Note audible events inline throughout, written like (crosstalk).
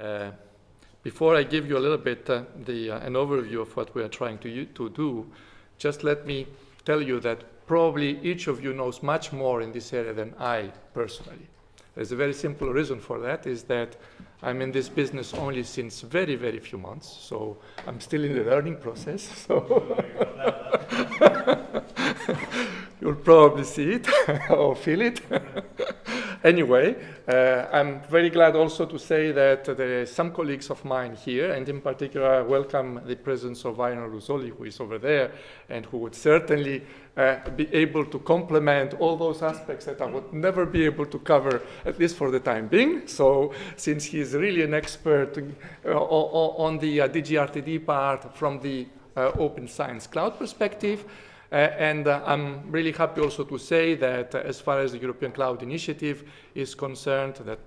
Uh, before I give you a little bit uh, the, uh, an overview of what we are trying to, to do, just let me tell you that probably each of you knows much more in this area than I personally. There's a very simple reason for that is that I'm in this business only since very, very few months, so I'm still in the learning process. (laughs) So (laughs) probably see it (laughs) or feel it. (laughs) anyway, uh, I'm very glad also to say that there are some colleagues of mine here, and in particular, I welcome the presence of Aina Rusoli, who is over there, and who would certainly uh, be able to complement all those aspects that I would never be able to cover, at least for the time being. So since he is really an expert uh, on the uh, DGRTD part from the uh, Open Science Cloud perspective, and uh, I'm really happy also to say that uh, as far as the European Cloud Initiative is concerned, that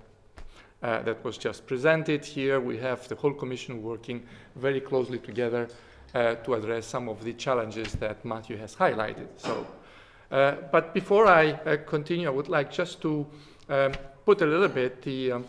uh, that was just presented here, we have the whole Commission working very closely together uh, to address some of the challenges that Matthew has highlighted. So, uh, but before I continue, I would like just to um, put a little bit the, um,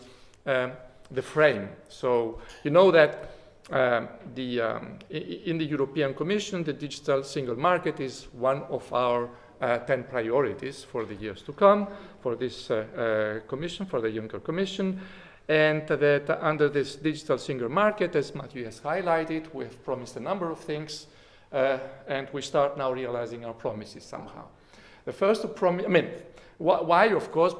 um the frame. So you know that um, the, um, in the European Commission, the digital single market is one of our uh, 10 priorities for the years to come for this uh, uh, commission, for the Juncker Commission. And that under this digital single market, as Matthew has highlighted, we have promised a number of things, uh, and we start now realizing our promises somehow. The first promise, I mean, wh why, of course,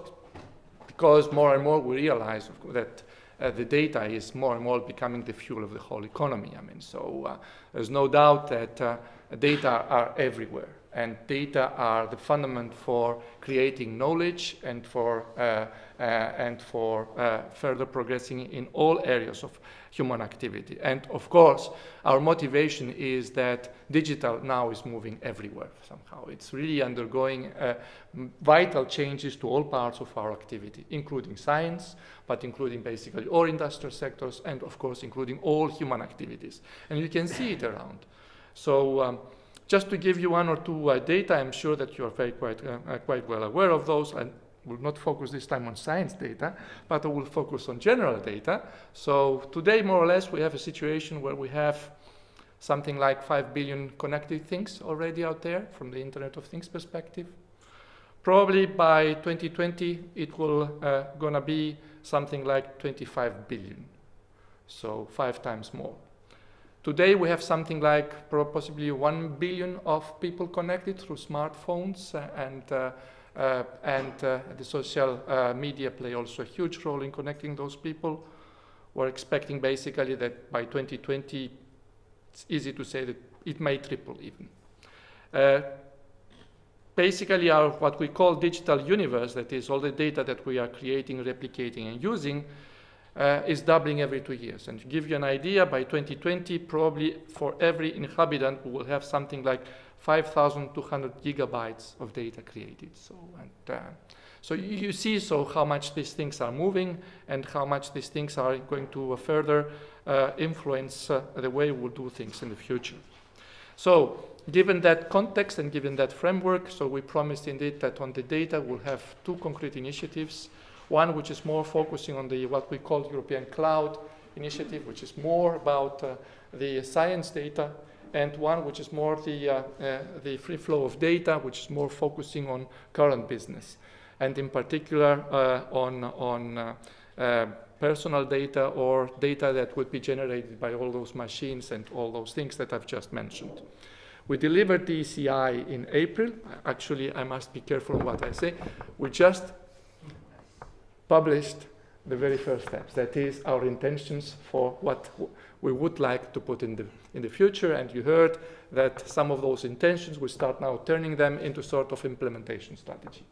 because more and more we realize that uh, the data is more and more becoming the fuel of the whole economy. I mean, so uh, there's no doubt that uh, data are everywhere and data are the fundament for creating knowledge and for, uh, uh, and for uh, further progressing in all areas of human activity. And of course, our motivation is that digital now is moving everywhere somehow. It's really undergoing uh, vital changes to all parts of our activity, including science, but including basically all industrial sectors, and of course, including all human activities. And you can see it around. So um, just to give you one or two uh, data, I'm sure that you are very quite, uh, uh, quite well aware of those. I will not focus this time on science data, but I will focus on general data. So today, more or less, we have a situation where we have something like 5 billion connected things already out there from the Internet of Things perspective. Probably by 2020, it will uh, gonna be something like 25 billion, so five times more. Today we have something like possibly 1 billion of people connected through smartphones uh, and, uh, uh, and uh, the social uh, media play also a huge role in connecting those people. We're expecting basically that by 2020, it's easy to say that it may triple even. Uh, basically our what we call digital universe, that is all the data that we are creating, replicating and using, uh, is doubling every two years. And to give you an idea, by 2020, probably for every inhabitant, we will have something like 5,200 gigabytes of data created. So, and, uh, so you, see so how much these things are moving and how much these things are going to uh, further uh, influence uh, the way we'll do things in the future. So given that context and given that framework, so we promised indeed that on the data we'll have two concrete initiatives one which is more focusing on the what we call European Cloud Initiative, which is more about uh, the science data, and one which is more the, uh, uh, the free flow of data, which is more focusing on current business, and in particular uh, on, on uh, personal data or data that would be generated by all those machines and all those things that I've just mentioned. We delivered the ECI in April. Actually, I must be careful what I say. We just published the very first steps. That is our intentions for what we would like to put in the, in the future. And you heard that some of those intentions, we start now turning them into sort of implementation strategy.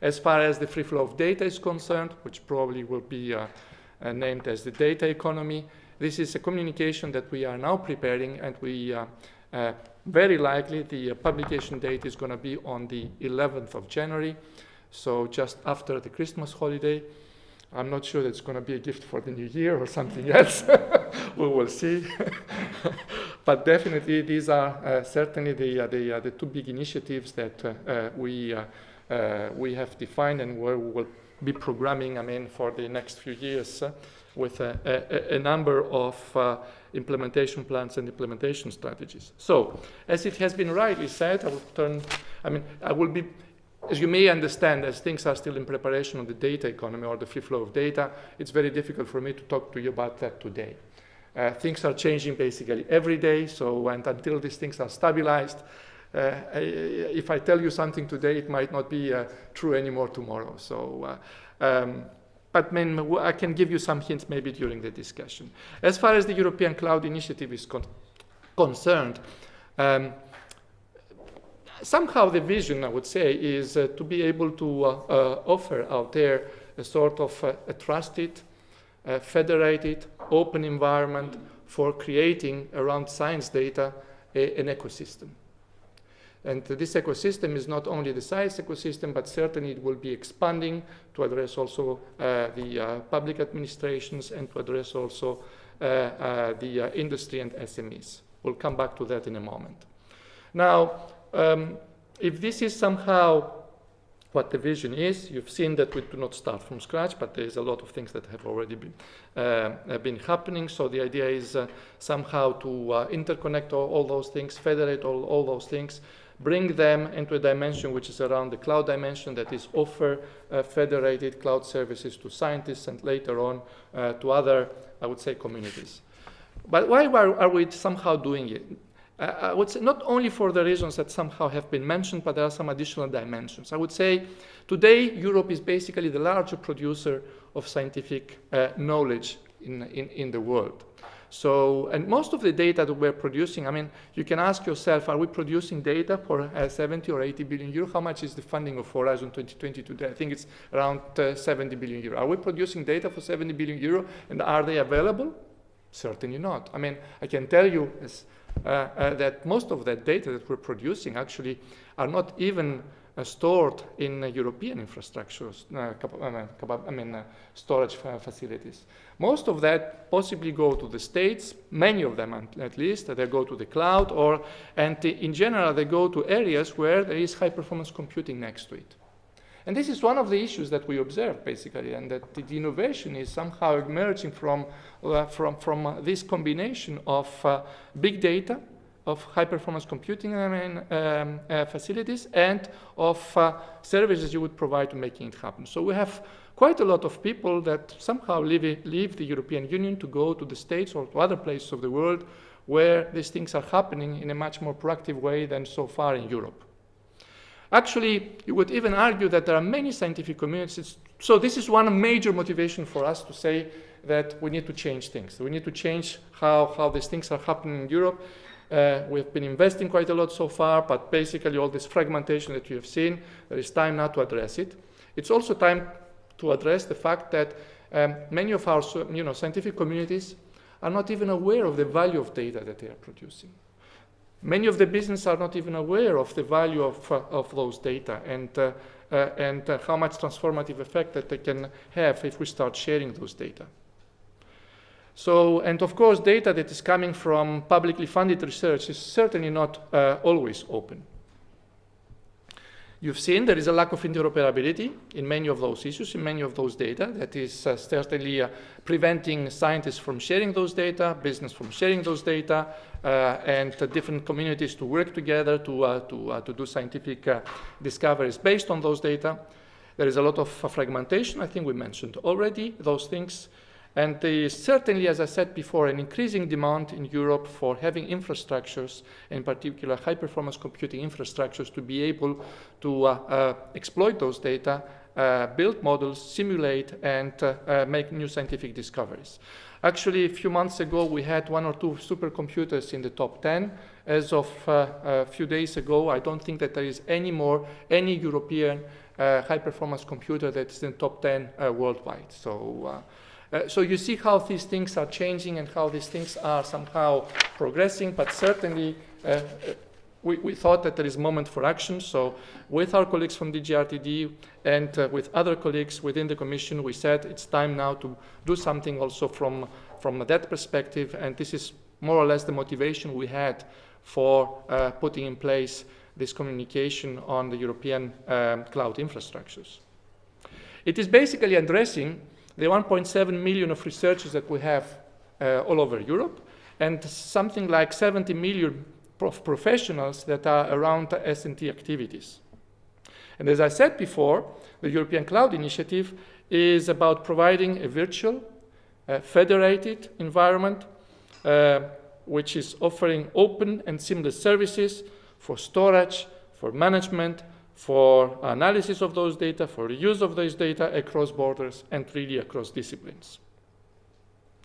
As far as the free flow of data is concerned, which probably will be uh, uh, named as the data economy, this is a communication that we are now preparing and we uh, uh very likely the uh, publication date is going to be on the 11th of January. So just after the Christmas holiday, I'm not sure that it's going to be a gift for the new year or something (laughs) else. we will see. (laughs) but definitely these are uh, certainly the, uh, the, uh, the two big initiatives that we, we have defined and where we will be programming, I mean, for the next few years with a, a, a, number of uh, implementation plans and implementation strategies. So, as it has been rightly said, I will turn, I mean, I will be, as you may understand, as things are still in preparation on the data economy or the free flow of data, it's very difficult for me to talk to you about that today. Uh, things are changing basically every day, so and until these things are stabilized, uh, if I tell you something today, it might not be uh, true anymore tomorrow. So uh, um, but I can give you some hints maybe during the discussion. As far as the European Cloud Initiative is con concerned, um, somehow the vision, I would say, is uh, to be able to uh, uh, offer out there a sort of uh, a trusted, federated, open environment for creating around science data a, an ecosystem. And this ecosystem is not only the science ecosystem, but certainly it will be expanding to address also uh, the uh, public administrations and to address also uh, the industry and SMEs. We'll come back to that in a moment. Now, um, if this is somehow what the vision is, you've seen that we do not start from scratch, but there's a lot of things that have already been, uh, been happening. So the idea is somehow to interconnect all, all, those things, federate all, all those things, bring them into a dimension which is around the cloud dimension, that is offer uh, federated cloud services to scientists and later on uh, to other, I would say, communities. But why are we somehow doing it? Uh, I would say not only for the reasons that somehow have been mentioned, but there are some additional dimensions. I would say today Europe is basically the larger producer of scientific uh, knowledge in, in, in the world. So, and most of the data that we're producing, I mean, you can ask yourself, are we producing data for uh, 70 or 80 billion euro? How much is the funding of Horizon 2020 today? I think it's around uh, 70 billion euro. Are we producing data for 70 billion euro and are they available? Certainly not. I mean, I can tell you as, uh, uh Uh, uh, that most of that data that we're producing actually are not even uh, stored in uh, European infrastructures, uh, I mean, storage facilities. Most of that possibly go to the states, many of them at least, they go to the cloud, or, and in general, they go to areas where there is high performance computing next to it. And this is one of the issues that we observe, basically, and that the innovation is somehow emerging from, uh, from, from uh, this combination of uh, big data, of high-performance computing I mean, um, uh, facilities, and of uh, services you would provide to making it happen. So we have quite a lot of people that somehow leave, leave the European Union to go to the States or to other places of the world where these things are happening in a much more proactive way than so far in Europe. Actually, you would even argue that there are many scientific communities. So this is one major motivation for us to say that we need to change things. We need to change how, how these things are happening in Europe. Uh, we've been investing quite a lot so far, but basically all this fragmentation that you have seen, there is time now to address it. It's also time to address the fact that um, many of our you know, scientific communities are not even aware of the value of data that they are producing. Many of the business are not even aware of the value of, uh, of those data and, uh, uh, and how much transformative effect that they can have if we start sharing those data. So, and of course, data that is coming from publicly funded research is certainly not always open. You've seen there is a lack of interoperability in many of those issues, in many of those data. That is uh, certainly uh, preventing scientists from sharing those data, business from sharing those data, uh, and uh, different communities to work together to, uh, to, uh, to do scientific discoveries based on those data. There is a lot of fragmentation. I think we mentioned already those things. And there is certainly, as I said before, an increasing demand in Europe for having infrastructures, in particular high-performance computing infrastructures, to be able to uh, uh, exploit those data, uh, build models, simulate, and uh, uh, make new scientific discoveries. Actually, a few months ago, we had one or two supercomputers in the top 10. As of uh, a few days ago, I don't think that there is any more, any European high-performance computer that is in the top 10 worldwide. So uh, so you see how these things are changing and how these things are somehow progressing, but certainly uh, uh we, we, thought that there is moment for action. So with our colleagues from DGRTD and uh, with other colleagues within the Commission, we said it's time now to do something also from, from that perspective, and this is more or less the motivation we had for uh, putting in place this communication on the European um, cloud infrastructures. It is basically addressing the 1.7 million of researchers that we have uh, all over Europe and something like 70 million prof professionals that are around S&T activities. And as I said before, the European Cloud Initiative is about providing a virtual, uh, federated environment uh, which is offering open and seamless services for storage, for management, for analysis of those data, for use of those data across borders and really across disciplines.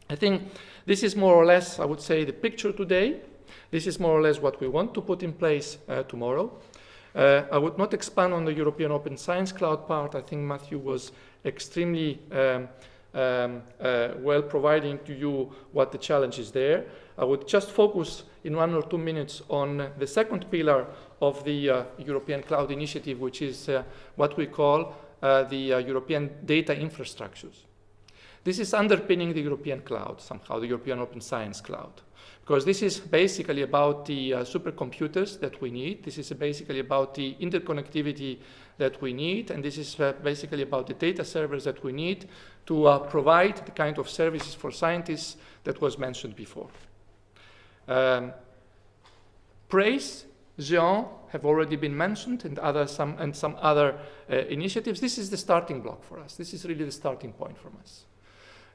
I think this is more or less, I would say, the picture today. This is more or less what we want to put in place uh, tomorrow. Uh, I would not expand on the European Open Science Cloud part. I think Matthew was extremely um, um, uh, well providing to you what the challenge is there. I would just focus in one or two minutes on the second pillar of the uh, European Cloud Initiative, which is uh, what we call uh, the uh, European data infrastructures. This is underpinning the European cloud, somehow, the European Open Science Cloud. Because this is basically about the uh, supercomputers that we need. This is basically about the interconnectivity that we need. And this is uh, basically about the data servers that we need to provide the kind of services for scientists that was mentioned before. Um, PRACE, GÉANT have already been mentioned and, other, some, and some other uh, initiatives. This is the starting block for us. This is really the starting point for us.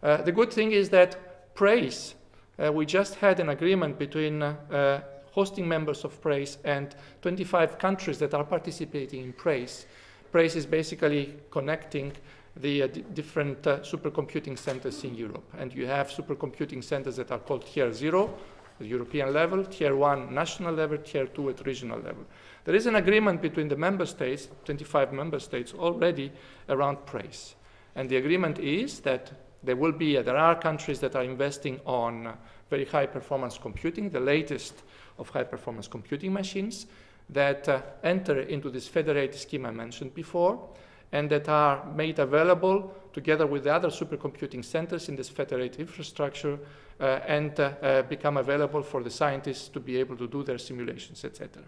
Uh, the good thing is that PRACE, uh, we just had an agreement between uh, hosting members of PRACE and 25 countries that are participating in PRACE. PRACE is basically connecting the uh, different uh, supercomputing centers in Europe. And you have supercomputing centers that are called Tier 0, the European level, Tier 1 national level, Tier 2 at regional level. There is an agreement between the member states, 25 member states already, around PRACE. And the agreement is that there will be, uh, there are countries that are investing on uh, very high performance computing, the latest of high performance computing machines that uh, enter into this federated scheme I mentioned before and that are made available together with the other supercomputing centers in this federated infrastructure uh, and uh, uh, become available for the scientists to be able to do their simulations, etc.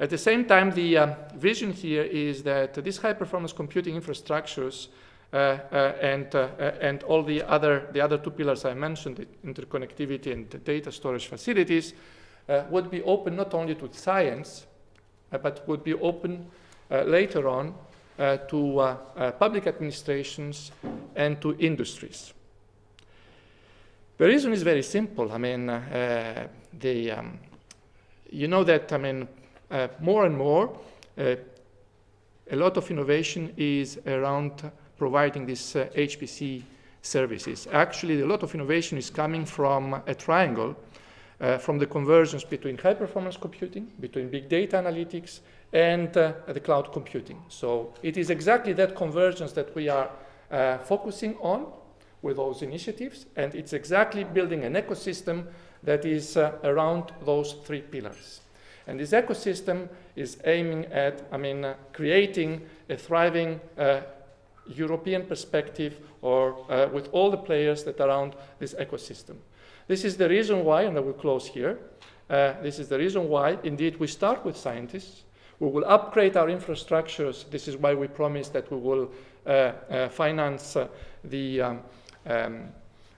At the same time, the um, vision here is that these high-performance computing infrastructures uh, uh, and, uh, and all the other, the other two pillars I mentioned, interconnectivity and data storage facilities, would be open not only to science, but would be open later on to public administrations and to industries. The reason is very simple. I mean, uh, the, um, you know that, I mean, uh, more and more, uh, a lot of innovation is around providing these HPC services. Actually, a lot of innovation is coming from a triangle, uh, from the convergence between high-performance computing, between big data analytics, and uh, the cloud computing. So it is exactly that convergence that we are uh, focusing on with those initiatives, and it's exactly building an ecosystem that is uh, around those three pillars. And this ecosystem is aiming at, I mean, uh, creating a thriving uh, European perspective or uh, with all the players that are around this ecosystem. This is the reason why, and I will close here, this is the reason why, indeed, we start with scientists. We will upgrade our infrastructures. This is why we promise that we will uh, finance the um, um,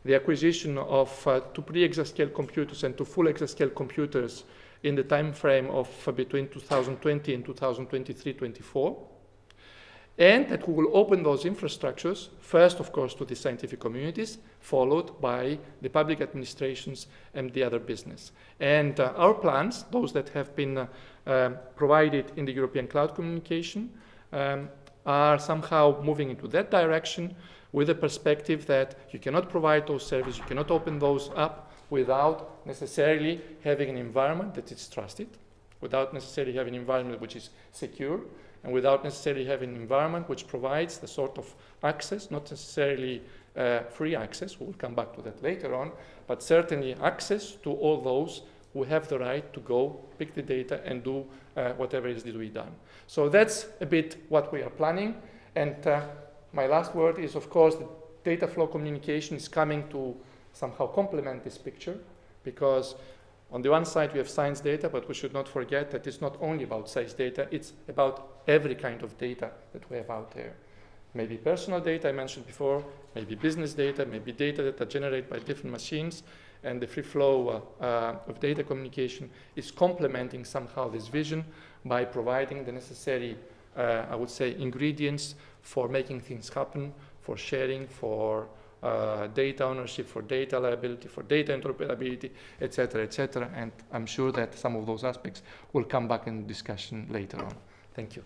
the acquisition of uh, two pre-exascale computers and two full exascale computers in the time frame of uh, between 2020 and 2023-24. And that we will open those infrastructures, first, of course, to the scientific communities, followed by the public administrations and the other business. And uh, our plans, those that have been uh, um, provided in the European Cloud Communication, um, are somehow moving into that direction with the perspective that you cannot provide those services, you cannot open those up without necessarily having an environment that is trusted, without necessarily having an environment which is secure, and without necessarily having an environment which provides the sort of access, not necessarily uh, free access, we'll come back to that later on, but certainly access to all those who have the right to go pick the data and do uh, whatever is to be done. So that's a bit what we are planning. And uh, my last word is, of course, the data flow communication is coming to somehow complement this picture. because on the one side we have science data, but we should not forget that it's not only about science data, it's about every kind of data that we have out there. Maybe personal data I mentioned before, maybe business data, maybe data that are generated by different machines, and the free flow uh, uh, of data communication is complementing somehow this vision by providing the necessary, uh, I would say, ingredients for making things happen, for sharing, for uh, data ownership, for data liability, for data interoperability, etc., etc. And I'm sure that some of those aspects will come back in discussion later on. Thank you.